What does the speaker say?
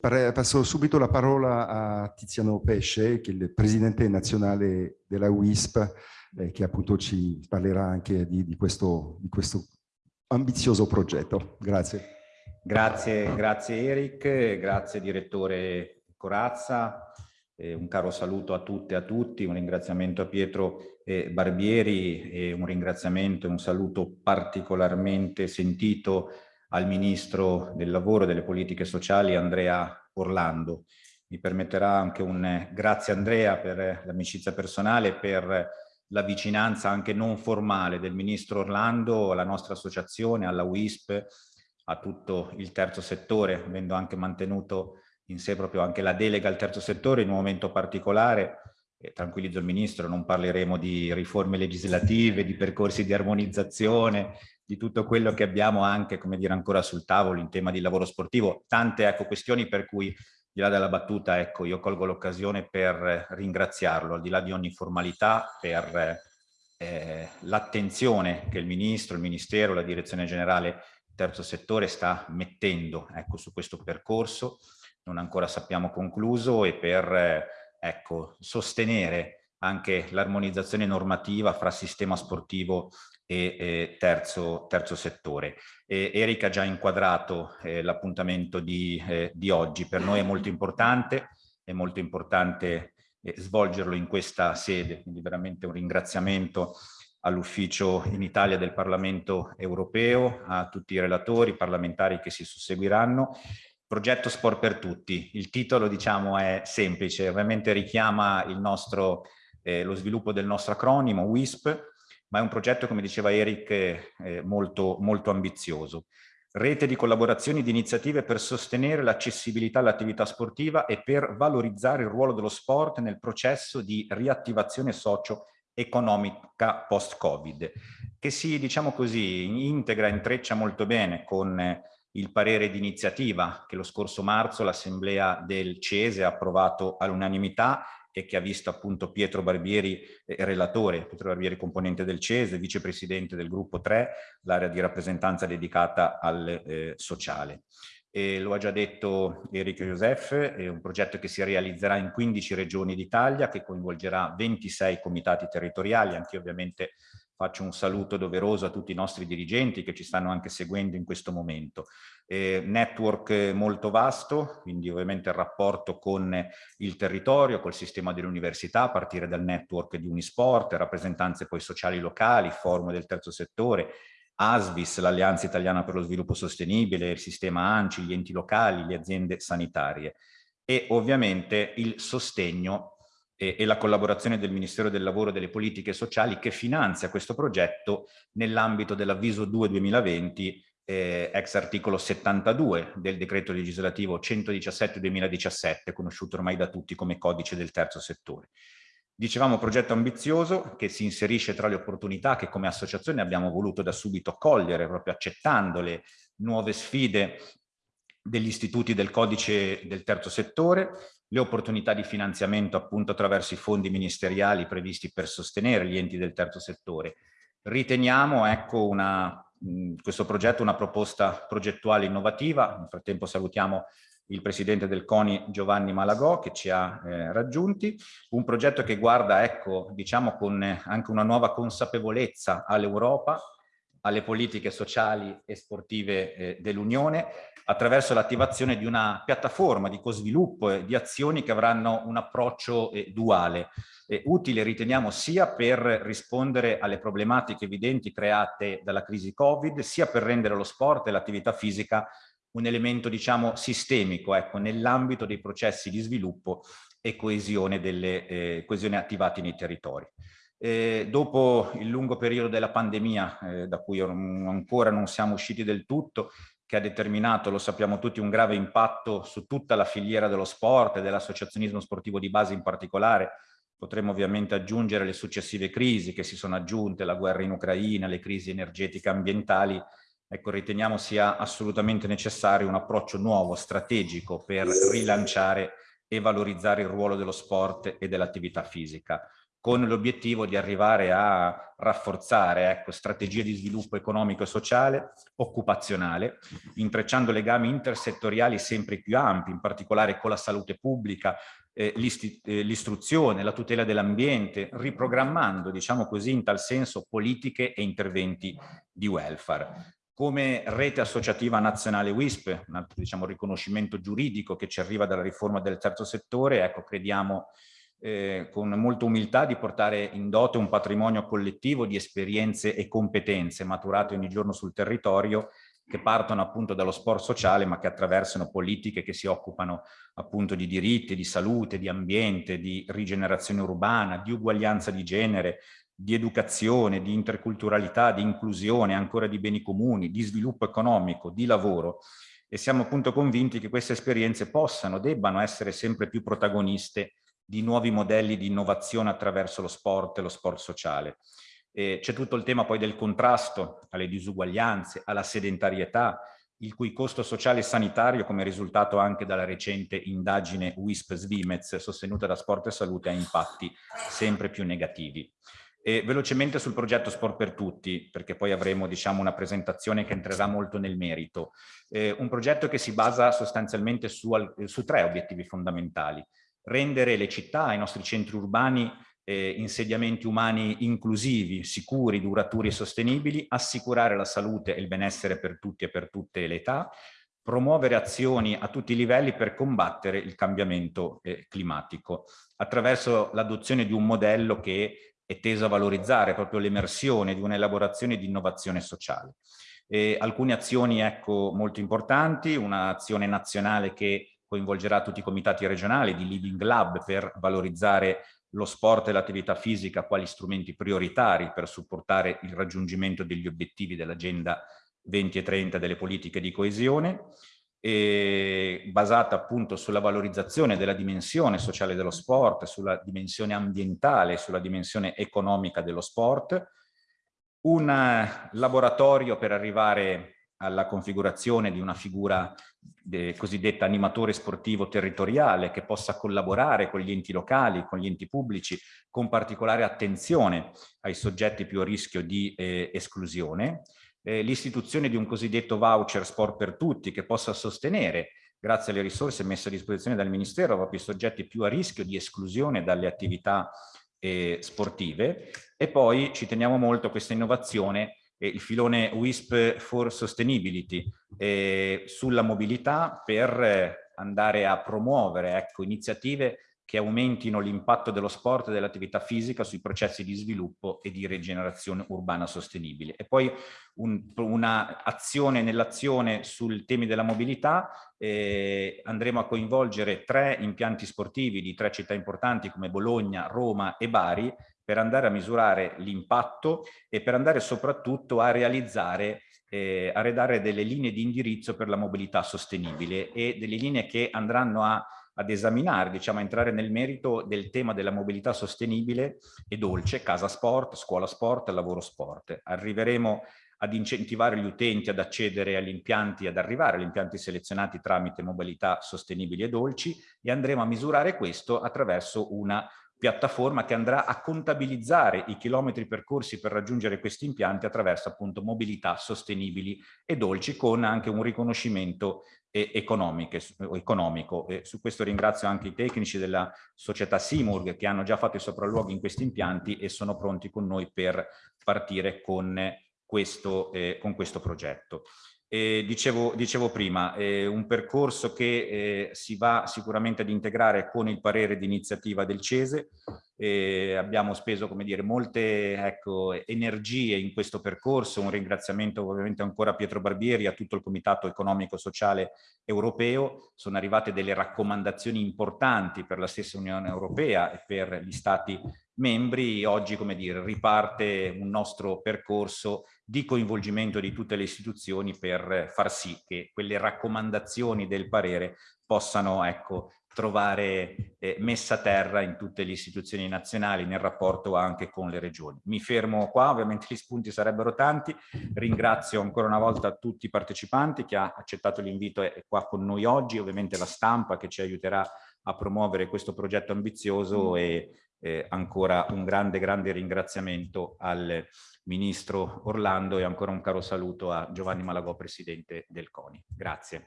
Passo subito la parola a Tiziano Pesce, che è il presidente nazionale della WISP, eh, che appunto ci parlerà anche di, di, questo, di questo ambizioso progetto. Grazie. Grazie, grazie Eric, grazie direttore Corazza, eh, un caro saluto a tutte e a tutti, un ringraziamento a Pietro eh, Barbieri e un ringraziamento e un saluto particolarmente sentito al Ministro del Lavoro e delle Politiche Sociali Andrea Orlando. Mi permetterà anche un eh, grazie Andrea per l'amicizia personale, per la vicinanza anche non formale del Ministro Orlando alla nostra associazione, alla WISP, a tutto il terzo settore, avendo anche mantenuto in sé proprio anche la delega al terzo settore in un momento particolare. E tranquillizzo il Ministro, non parleremo di riforme legislative, di percorsi di armonizzazione, di tutto quello che abbiamo anche, come dire, ancora sul tavolo in tema di lavoro sportivo. Tante ecco, questioni per cui, di là della battuta, ecco, io colgo l'occasione per ringraziarlo, al di là di ogni formalità, per eh, l'attenzione che il Ministro, il Ministero, la Direzione Generale terzo settore sta mettendo ecco, su questo percorso, non ancora sappiamo concluso, e per ecco, sostenere anche l'armonizzazione normativa fra sistema sportivo e, e terzo, terzo, settore. E Erika ha già inquadrato eh, l'appuntamento di, eh, di, oggi, per noi è molto importante, è molto importante eh, svolgerlo in questa sede, quindi veramente un ringraziamento all'ufficio in Italia del Parlamento europeo, a tutti i relatori parlamentari che si susseguiranno. Progetto Sport per Tutti. Il titolo diciamo è semplice, ovviamente richiama il nostro, eh, lo sviluppo del nostro acronimo WISP, ma è un progetto, come diceva Eric, eh, molto, molto ambizioso. Rete di collaborazioni e di iniziative per sostenere l'accessibilità all'attività sportiva e per valorizzare il ruolo dello sport nel processo di riattivazione socio economica post-Covid, che si, diciamo così, integra, intreccia molto bene con il parere di iniziativa che lo scorso marzo l'Assemblea del CESE ha approvato all'unanimità e che ha visto appunto Pietro Barbieri eh, relatore, Pietro Barbieri componente del CESE, vicepresidente del gruppo 3, l'area di rappresentanza dedicata al eh, sociale. E lo ha già detto Enrico Josef, è un progetto che si realizzerà in 15 regioni d'Italia, che coinvolgerà 26 comitati territoriali, anche ovviamente faccio un saluto doveroso a tutti i nostri dirigenti che ci stanno anche seguendo in questo momento. Eh, network molto vasto, quindi ovviamente il rapporto con il territorio, col sistema delle università, a partire dal network di Unisport, rappresentanze poi sociali locali, forum del terzo settore, ASVIS, l'Alleanza Italiana per lo Sviluppo Sostenibile, il sistema ANCI, gli enti locali, le aziende sanitarie e ovviamente il sostegno e, e la collaborazione del Ministero del Lavoro e delle Politiche Sociali che finanzia questo progetto nell'ambito dell'avviso 2 2020 eh, ex articolo 72 del decreto legislativo 117-2017, conosciuto ormai da tutti come codice del terzo settore. Dicevamo progetto ambizioso che si inserisce tra le opportunità che come associazione abbiamo voluto da subito cogliere, proprio accettando le nuove sfide degli istituti del codice del terzo settore, le opportunità di finanziamento appunto attraverso i fondi ministeriali previsti per sostenere gli enti del terzo settore. Riteniamo ecco, una, questo progetto una proposta progettuale innovativa, nel frattempo salutiamo il presidente del CONI Giovanni Malagò che ci ha eh, raggiunti, un progetto che guarda, ecco, diciamo con anche una nuova consapevolezza all'Europa, alle politiche sociali e sportive eh, dell'Unione, attraverso l'attivazione di una piattaforma di co-sviluppo e di azioni che avranno un approccio eh, duale, eh, utile riteniamo sia per rispondere alle problematiche evidenti create dalla crisi Covid, sia per rendere lo sport e l'attività fisica un elemento diciamo sistemico ecco, nell'ambito dei processi di sviluppo e coesione, delle, eh, coesione attivati nei territori. Eh, dopo il lungo periodo della pandemia, eh, da cui ancora non siamo usciti del tutto, che ha determinato, lo sappiamo tutti, un grave impatto su tutta la filiera dello sport e dell'associazionismo sportivo di base in particolare, potremmo ovviamente aggiungere le successive crisi che si sono aggiunte, la guerra in Ucraina, le crisi energetiche ambientali, ecco, riteniamo sia assolutamente necessario un approccio nuovo, strategico, per rilanciare e valorizzare il ruolo dello sport e dell'attività fisica. Con l'obiettivo di arrivare a rafforzare ecco, strategie di sviluppo economico e sociale, occupazionale, intrecciando legami intersettoriali sempre più ampi, in particolare con la salute pubblica, eh, eh l'istruzione, la tutela dell'ambiente, riprogrammando, diciamo così, in tal senso politiche e interventi di welfare. Come rete associativa nazionale WISP, un altro diciamo, riconoscimento giuridico che ci arriva dalla riforma del terzo settore, ecco, crediamo eh, con molta umiltà di portare in dote un patrimonio collettivo di esperienze e competenze maturate ogni giorno sul territorio che partono appunto dallo sport sociale ma che attraversano politiche che si occupano appunto di diritti, di salute, di ambiente, di rigenerazione urbana, di uguaglianza di genere, di educazione, di interculturalità, di inclusione, ancora di beni comuni, di sviluppo economico, di lavoro. E siamo appunto convinti che queste esperienze possano, debbano essere sempre più protagoniste di nuovi modelli di innovazione attraverso lo sport e lo sport sociale. C'è tutto il tema poi del contrasto alle disuguaglianze, alla sedentarietà, il cui costo sociale e sanitario, come risultato anche dalla recente indagine WISP-Svimez sostenuta da Sport e Salute, ha impatti sempre più negativi. E velocemente sul progetto Sport per Tutti, perché poi avremo diciamo, una presentazione che entrerà molto nel merito. Eh, un progetto che si basa sostanzialmente su, su tre obiettivi fondamentali rendere le città, i nostri centri urbani, eh, insediamenti umani inclusivi, sicuri, duraturi e sostenibili, assicurare la salute e il benessere per tutti e per tutte le età, promuovere azioni a tutti i livelli per combattere il cambiamento eh, climatico, attraverso l'adozione di un modello che è teso a valorizzare proprio l'emersione di un'elaborazione di innovazione sociale. E alcune azioni ecco, molto importanti, un'azione nazionale che coinvolgerà tutti i comitati regionali di Living Lab per valorizzare lo sport e l'attività fisica quali strumenti prioritari per supportare il raggiungimento degli obiettivi dell'agenda 2030 delle politiche di coesione, basata appunto sulla valorizzazione della dimensione sociale dello sport, sulla dimensione ambientale, sulla dimensione economica dello sport, un laboratorio per arrivare alla configurazione di una figura cosiddetta animatore sportivo territoriale che possa collaborare con gli enti locali, con gli enti pubblici, con particolare attenzione ai soggetti più a rischio di eh, esclusione, eh, l'istituzione di un cosiddetto voucher sport per tutti che possa sostenere grazie alle risorse messe a disposizione dal Ministero proprio i soggetti più a rischio di esclusione dalle attività eh, sportive. E poi ci teniamo molto a questa innovazione il filone WISP for Sustainability sulla mobilità per andare a promuovere ecco, iniziative che aumentino l'impatto dello sport e dell'attività fisica sui processi di sviluppo e di rigenerazione urbana sostenibile. E poi un, una azione nell'azione sul temi della mobilità, eh, andremo a coinvolgere tre impianti sportivi di tre città importanti come Bologna, Roma e Bari per andare a misurare l'impatto e per andare soprattutto a realizzare eh, a redare delle linee di indirizzo per la mobilità sostenibile e delle linee che andranno a, ad esaminare, diciamo, a entrare nel merito del tema della mobilità sostenibile e dolce, casa sport, scuola sport, lavoro sport. Arriveremo ad incentivare gli utenti ad accedere agli impianti, ad arrivare agli impianti selezionati tramite mobilità sostenibili e dolci e andremo a misurare questo attraverso una piattaforma che andrà a contabilizzare i chilometri percorsi per raggiungere questi impianti attraverso appunto mobilità sostenibili e dolci con anche un riconoscimento eh, economico. E su questo ringrazio anche i tecnici della società Simurg che hanno già fatto i sopralluoghi in questi impianti e sono pronti con noi per partire con questo, eh, con questo progetto. Eh, dicevo, dicevo, prima, eh, un percorso che eh, si va sicuramente ad integrare con il parere di iniziativa del CESE. abbiamo speso, come dire, molte ecco, energie in questo percorso. Un ringraziamento ovviamente ancora a Pietro Barbieri, a tutto il Comitato Economico Sociale Europeo. Sono arrivate delle raccomandazioni importanti per la stessa Unione Europea e per gli Stati membri. Oggi, come dire, riparte un nostro percorso di coinvolgimento di tutte le istituzioni per far sì che quelle raccomandazioni del parere possano ecco, trovare eh, messa a terra in tutte le istituzioni nazionali nel rapporto anche con le regioni. Mi fermo qua, ovviamente gli spunti sarebbero tanti, ringrazio ancora una volta tutti i partecipanti che ha accettato l'invito e è qua con noi oggi, ovviamente la stampa che ci aiuterà a promuovere questo progetto ambizioso e eh, ancora un grande, grande ringraziamento al Ministro Orlando e ancora un caro saluto a Giovanni Malagò, Presidente del CONI. Grazie.